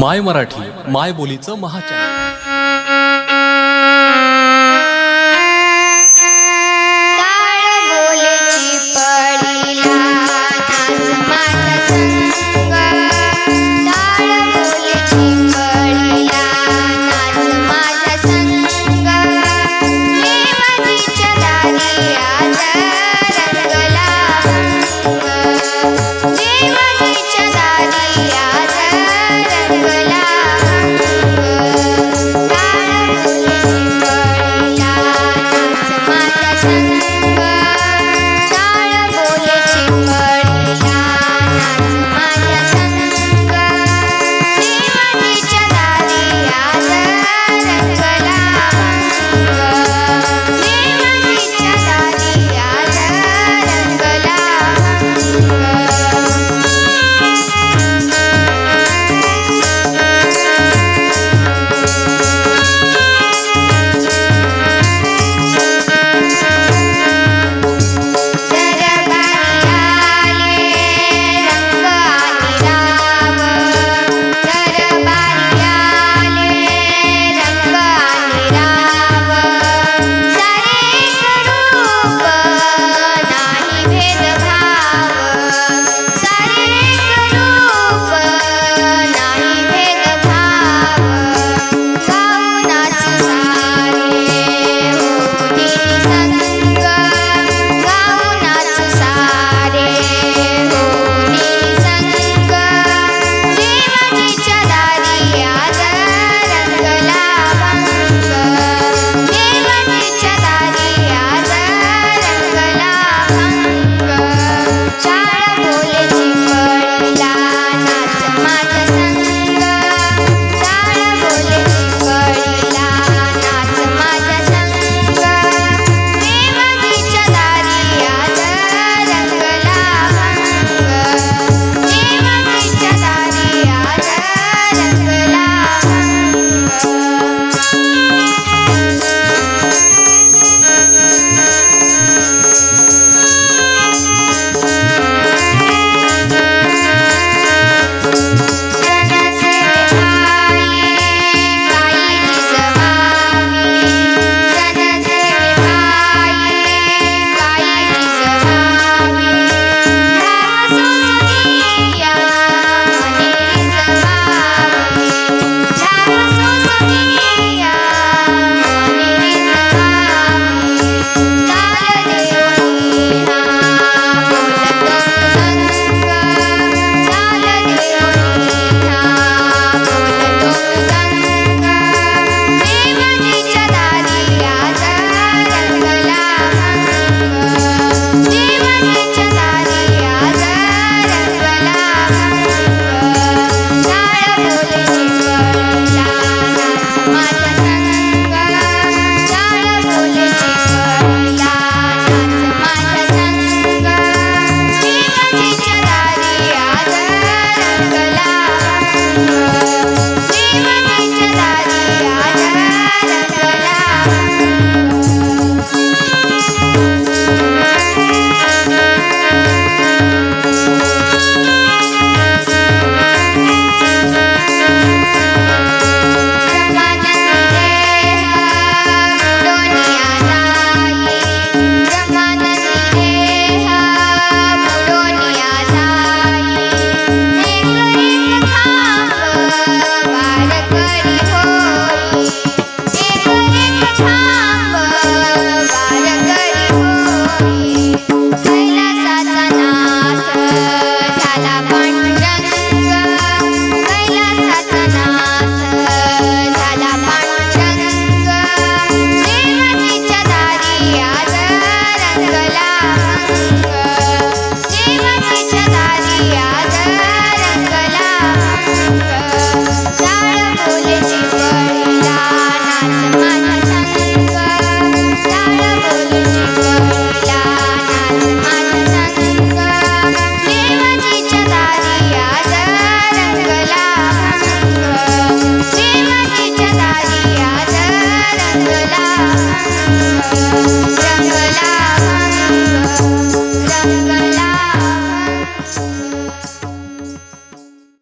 माय मराठी माय बोलीचं महाचॅनल. time.